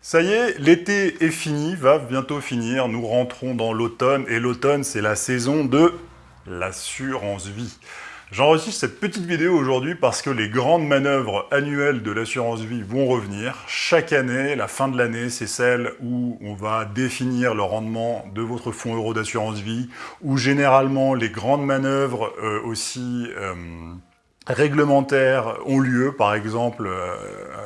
Ça y est, l'été est fini, va bientôt finir, nous rentrons dans l'automne, et l'automne c'est la saison de l'assurance vie. J'enregistre cette petite vidéo aujourd'hui parce que les grandes manœuvres annuelles de l'assurance vie vont revenir. Chaque année, la fin de l'année, c'est celle où on va définir le rendement de votre fonds euro d'assurance vie, où généralement les grandes manœuvres euh, aussi... Euh, réglementaires ont lieu, par exemple, euh,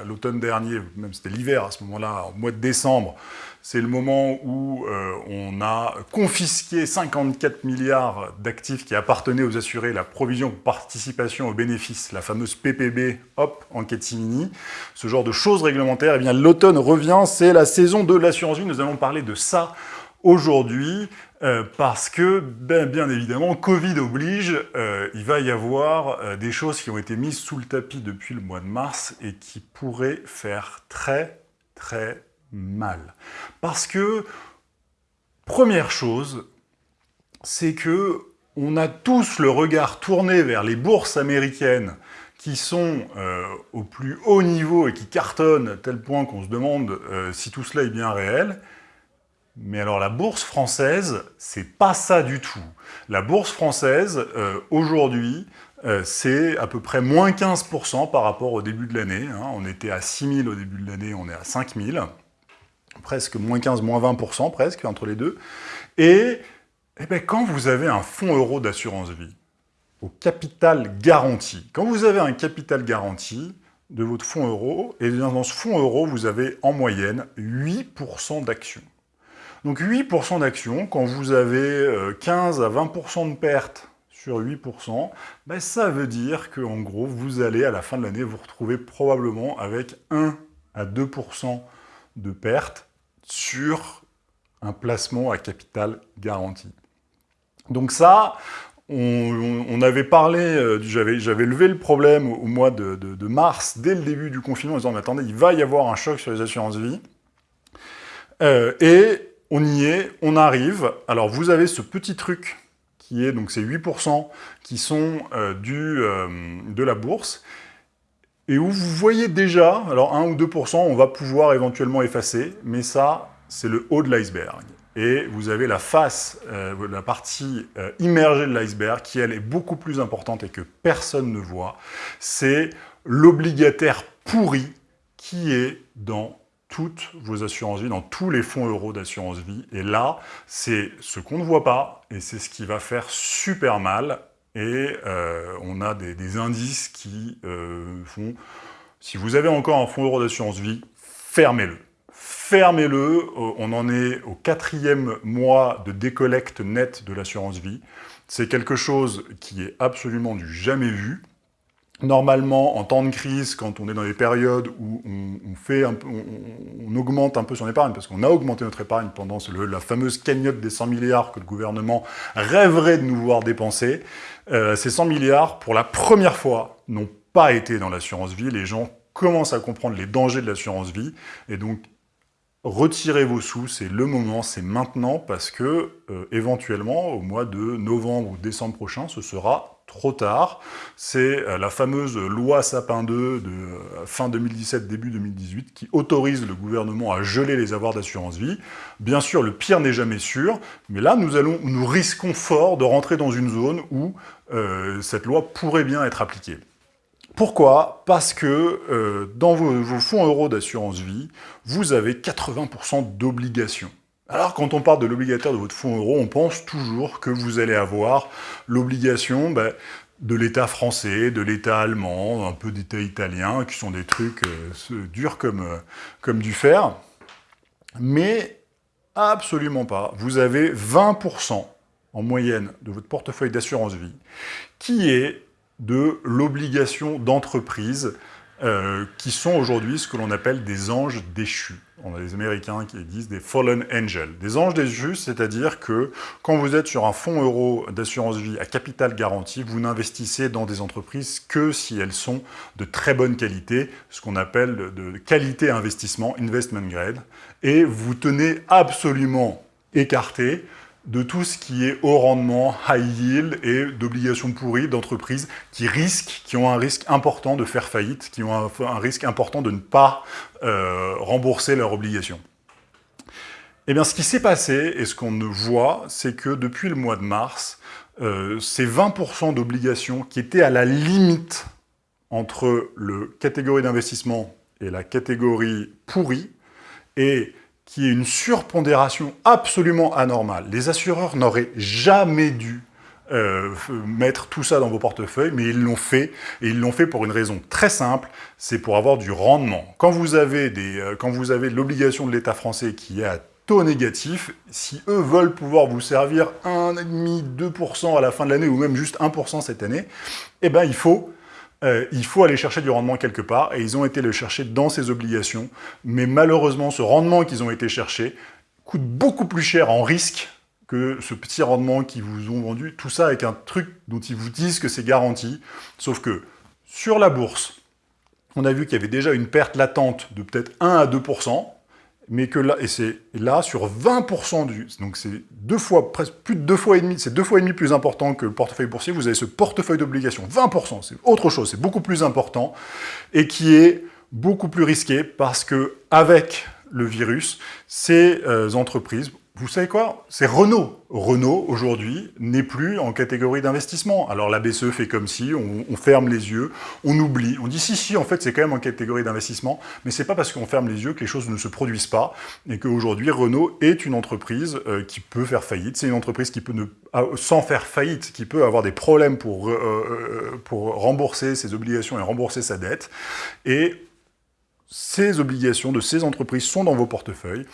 l'automne dernier, même c'était l'hiver à ce moment-là, au mois de décembre, c'est le moment où euh, on a confisqué 54 milliards d'actifs qui appartenaient aux assurés, la provision participation aux bénéfices, la fameuse PPB, hop, en catimini, ce genre de choses réglementaires, eh bien l'automne revient, c'est la saison de l'assurance vie, nous allons parler de ça aujourd'hui, euh, parce que, ben, bien évidemment, Covid oblige, euh, il va y avoir euh, des choses qui ont été mises sous le tapis depuis le mois de mars et qui pourraient faire très, très mal. Parce que, première chose, c'est que on a tous le regard tourné vers les bourses américaines qui sont au plus haut niveau et qui cartonnent à tel point qu'on se demande si tout cela est bien réel, mais alors la bourse française, c'est pas ça du tout. La bourse française, euh, aujourd'hui, euh, c'est à peu près moins 15% par rapport au début de l'année. Hein. On était à 6 000 au début de l'année, on est à 5 000. Presque moins 15, moins 20% presque, entre les deux. Et, eh ben, quand vous avez un fonds euro d'assurance vie, au capital garanti, quand vous avez un capital garanti de votre fonds euro, et dans ce fonds euro, vous avez en moyenne 8% d'actions. Donc 8% d'actions, quand vous avez 15 euh, à 20% de pertes sur 8%, ben ça veut dire qu'en gros, vous allez à la fin de l'année vous retrouver probablement avec 1 à 2% de pertes sur un placement à capital garanti. Donc ça, on, avait parlé, euh, j'avais levé le problème au, mois de, mars, dès le début du confinement, en disant « mais attendez, il va y avoir un choc sur les assurances vie euh, on y est, on arrive. Alors vous avez ce petit truc qui est, donc ces 8% qui sont euh, du, euh, de la bourse, et où vous voyez déjà, alors 1 ou 2%, on va pouvoir éventuellement effacer, mais ça, c'est le haut de l'iceberg. Et vous avez la face, euh, la partie immergée de l'iceberg, qui elle est beaucoup plus importante et que personne ne voit, c'est l'obligataire pourri qui est dans toutes vos assurances vie, dans tous les fonds euros d'assurance vie. Et là, c'est ce qu'on ne voit pas, et c'est ce qui va faire super mal. Et euh, on a des, indices qui euh, font... Si vous avez encore un fonds euro d'assurance vie, fermez-le. Fermez-le, euh, on en est au quatrième mois de décollecte nette de l'assurance vie. C'est quelque chose qui est absolument du jamais vu. Normalement, en temps de crise, quand on est dans des périodes où on, fait on, augmente un peu son épargne, parce qu'on a augmenté notre épargne pendant la fameuse cagnotte des 100 milliards que le gouvernement rêverait de nous voir dépenser, euh, ces 100 milliards, pour la première fois, n'ont pas été dans l'assurance vie. Les gens commencent à comprendre les dangers de l'assurance vie, et donc retirez vos sous, c'est le moment, c'est maintenant, parce que, euh, éventuellement, au mois de novembre ou décembre prochain, ce sera trop tard. C'est euh, la fameuse loi Sapin 2 de euh, fin 2017, début 2018, qui autorise le gouvernement à geler les avoirs d'assurance vie. Bien sûr, le pire n'est jamais sûr, mais là, nous, allons, nous risquons fort de rentrer dans une zone où euh, cette loi pourrait bien être appliquée. Pourquoi? Parce que dans vos, vos fonds euros d'assurance vie, vous avez 80% d'obligations. Alors, quand on parle de l'obligataire de votre fonds euro, on pense toujours que vous allez avoir l'obligation ben, de l'État français, de l'État allemand, un peu d'État italien, qui sont des trucs euh, durs comme, euh, comme du fer. Mais absolument pas. Vous avez 20% en moyenne de votre portefeuille d'assurance vie qui est de l'obligation d'entreprise euh, qui sont aujourd'hui ce que l'on appelle des anges déchus. On a des Américains qui disent des fallen angels. Des anges déchus, c'est-à-dire que quand vous êtes sur un fonds euro d'assurance vie à capital garanti, vous n'investissez dans des entreprises que si elles sont de très bonne qualité, ce qu'on appelle de qualité investissement, investment grade, et vous tenez absolument écarté de tout ce qui est haut rendement, high yield et d'obligations pourries d'entreprises qui risquent, qui ont un risque important de faire faillite, qui ont un, risque important de ne pas euh, rembourser leurs obligations. Eh bien, ce qui s'est passé, et ce qu'on voit, c'est que depuis le mois de mars, euh, ces 20% d'obligations qui étaient à la limite entre le catégorie d'investissement et la catégorie pourrie, et qui est une surpondération absolument anormale. Les assureurs n'auraient jamais dû euh, mettre tout ça dans vos portefeuilles, mais ils l'ont fait, et ils l'ont fait pour une raison très simple, c'est pour avoir du rendement. Quand vous avez, euh, avez l'obligation de l'État français qui est à taux négatif, si eux veulent pouvoir vous servir 1,5-2% à la fin de l'année, ou même juste 1% cette année, eh ben il faut euh, il faut aller chercher du rendement quelque part, et ils ont été le chercher dans ces obligations. Mais malheureusement, ce rendement qu'ils ont été chercher coûte beaucoup plus cher en risque que ce petit rendement qu'ils vous ont vendu. Tout ça avec un truc dont ils vous disent que c'est garanti. Sauf que sur la bourse, on a vu qu'il y avait déjà une perte latente de peut-être 1 à 2%, mais que là, et c'est là, sur 20% du, donc c'est deux fois, presque plus de deux fois et demi, c'est deux fois et demi plus important que le portefeuille boursier, vous avez ce portefeuille d'obligations, 20%, c'est autre chose, c'est beaucoup plus important, et qui est beaucoup plus risqué, parce que avec le virus, ces euh, entreprises vous savez quoi? C'est Renault. Renault, aujourd'hui, n'est plus en catégorie d'investissement. Alors la BCE fait comme si, on, ferme les yeux, on oublie. On dit si, si, en fait, c'est quand même en catégorie d'investissement, mais c'est pas parce qu'on ferme les yeux que les choses ne se produisent pas, et qu'aujourd'hui, Renault est une entreprise euh, qui peut faire faillite. C'est une entreprise qui peut, ne, sans faire faillite, qui peut avoir des problèmes pour, euh, euh, pour rembourser ses obligations et rembourser sa dette. Et ces obligations de ces entreprises sont dans vos portefeuilles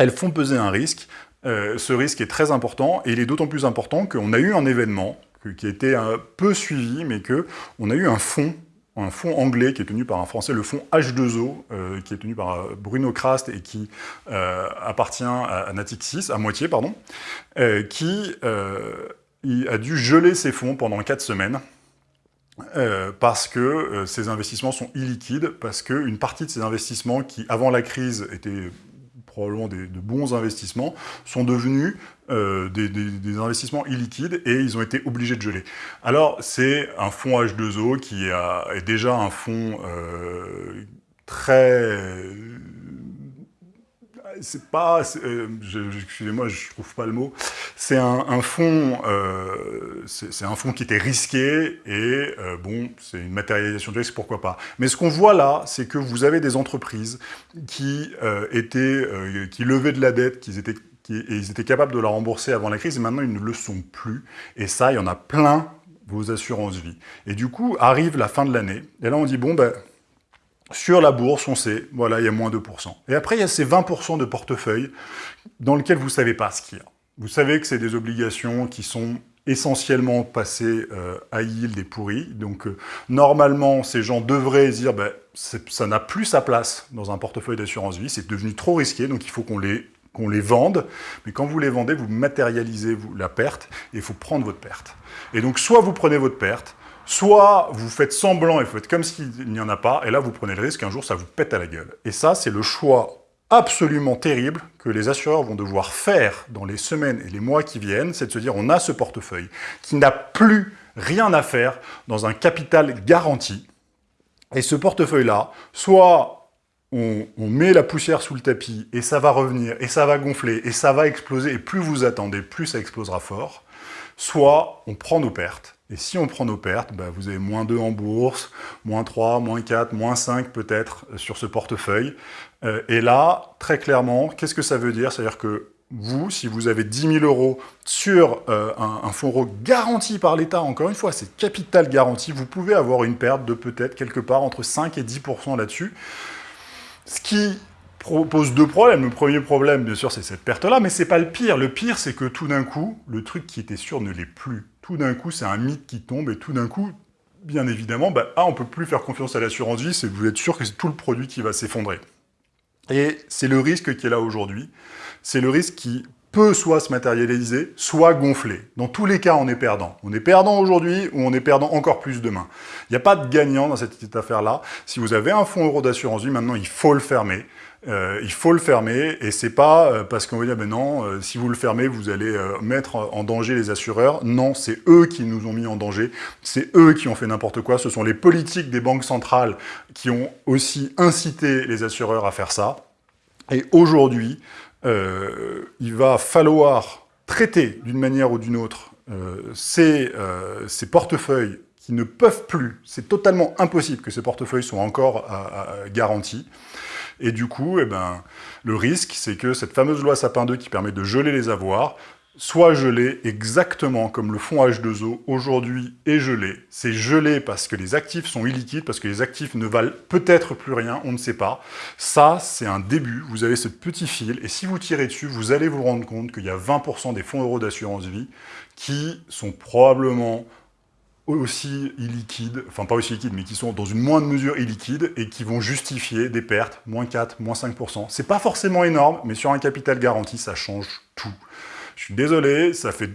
elles font peser un risque. Euh, ce risque est très important, et il est d'autant plus important qu'on a eu un événement qui été un peu suivi, mais qu'on a eu un fonds un fonds anglais qui est tenu par un Français, le fonds H2O, euh, qui est tenu par euh, Bruno Krast et qui appartient à, Natixis, à moitié, pardon, qui a dû geler ses fonds pendant 4 semaines parce que ces investissements sont illiquides, parce qu'une partie de ces investissements qui, avant la crise, étaient probablement des, de bons investissements, sont devenus euh, des, investissements illiquides et ils ont été obligés de geler. Alors, c'est un fonds H2O qui est déjà un fonds euh, très c'est pas, euh, excusez-moi, je trouve pas le mot, c'est un, fonds, euh, c'est un fonds qui était risqué et euh, bon, c'est une matérialisation de risque, pourquoi pas. Mais ce qu'on voit là, c'est que vous avez des entreprises qui étaient, qui levaient de la dette, qui étaient, qui, et ils étaient capables de la rembourser avant la crise, et maintenant ils ne le sont plus. Et ça, il y en a plein vos assurances vie. Et du coup, arrive la fin de l'année, et là on dit, bon, ben, sur la bourse, on sait, voilà, il y a moins 2%. Et après, il y a ces 20% de portefeuille dans lesquels vous ne savez pas ce qu'il y a. Vous savez que c'est des obligations qui sont essentiellement passées euh, à yield et pourries. Donc, euh, normalement, ces gens devraient dire, ben, ça n'a plus sa place dans un portefeuille d'assurance vie, c'est devenu trop risqué, donc il faut qu'on les, les vende. Mais quand vous les vendez, vous matérialisez vous, la perte, et il faut prendre votre perte. Et donc, soit vous prenez votre perte, Soit vous faites semblant et vous faites comme s'il n'y en a pas, et là vous prenez le risque qu'un jour ça vous pète à la gueule. Et ça, c'est le choix absolument terrible que les assureurs vont devoir faire dans les semaines et les mois qui viennent, c'est de se dire on a ce portefeuille qui n'a plus rien à faire dans un capital garanti. Et ce portefeuille-là, soit on, on, met la poussière sous le tapis et ça va revenir, et ça va gonfler, et ça va exploser, et plus vous attendez, plus ça explosera fort, soit on prend nos pertes, et si on prend nos pertes, bah, vous avez moins 2 en bourse, moins 3, moins 4, moins 5 peut-être euh, sur ce portefeuille. Euh, et là, très clairement, qu'est-ce que ça veut dire? C'est-à-dire que vous, si vous avez 10 000 euros sur euh, un, fonds garanti par l'État, encore une fois, c'est capital garanti, vous pouvez avoir une perte de peut-être quelque part entre 5 et 10% là-dessus. Ce qui pose deux problèmes. Le premier problème, bien sûr, c'est cette perte-là, mais c'est pas le pire. Le pire, c'est que tout d'un coup, le truc qui était sûr ne l'est plus tout d'un coup, c'est un mythe qui tombe, et tout d'un coup, bien évidemment, bah, ah, on peut plus faire confiance à l'assurance vie, c'est vous êtes sûr que c'est tout le produit qui va s'effondrer. Et c'est le risque qui est là aujourd'hui. C'est le risque qui peut soit se matérialiser, soit gonfler. Dans tous les cas, on est perdant. On est perdant aujourd'hui ou on est perdant encore plus demain. Il n'y a pas de gagnant dans cette affaire-là. Si vous avez un fonds euro d'assurance vie, maintenant, il faut le fermer. Euh, il faut le fermer, et c'est pas euh, parce qu'on va dire, ben non, euh, si vous le fermez, vous allez mettre en danger les assureurs. Non, c'est eux qui nous ont mis en danger, c'est eux qui ont fait n'importe quoi, ce sont les politiques des banques centrales qui ont aussi incité les assureurs à faire ça. Et aujourd'hui, il va falloir traiter d'une manière ou d'une autre ces, ces portefeuilles qui ne peuvent plus, c'est totalement impossible que ces portefeuilles soient encore garantis. Et du coup, eh ben, le risque, c'est que cette fameuse loi Sapin 2 qui permet de geler les avoirs, soit gelé exactement comme le fonds H2O aujourd'hui est gelé. C'est gelé parce que les actifs sont illiquides, parce que les actifs ne valent peut-être plus rien, on ne sait pas. Ça, c'est un début, vous avez ce petit fil, et si vous tirez dessus, vous allez vous rendre compte qu'il y a 20% des fonds euros d'assurance vie qui sont probablement aussi illiquides, enfin pas aussi liquides, mais qui sont dans une moindre mesure illiquides et qui vont justifier des pertes, moins 4, moins 5%. C'est pas forcément énorme, mais sur un capital garanti, ça change tout. Je suis désolé, ça fait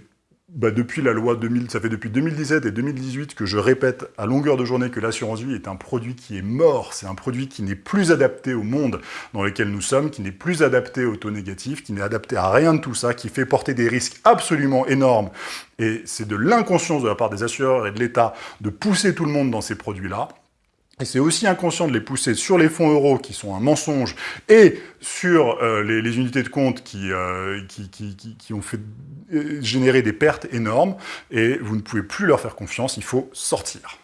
bah, depuis la loi 2000, ça fait depuis 2017 et 2018 que je répète à longueur de journée que l'assurance vie est un produit qui est mort, c'est un produit qui n'est plus adapté au monde dans lequel nous sommes, qui n'est plus adapté au taux négatif, qui n'est adapté à rien de tout ça, qui fait porter des risques absolument énormes. Et c'est de l'inconscience de la part des assureurs et de l'État de pousser tout le monde dans ces produits-là. Et c'est aussi inconscient de les pousser sur les fonds euros, qui sont un mensonge, et sur euh, les, unités de compte qui, euh, qui, qui, ont fait euh, générer des pertes énormes, et vous ne pouvez plus leur faire confiance, il faut sortir.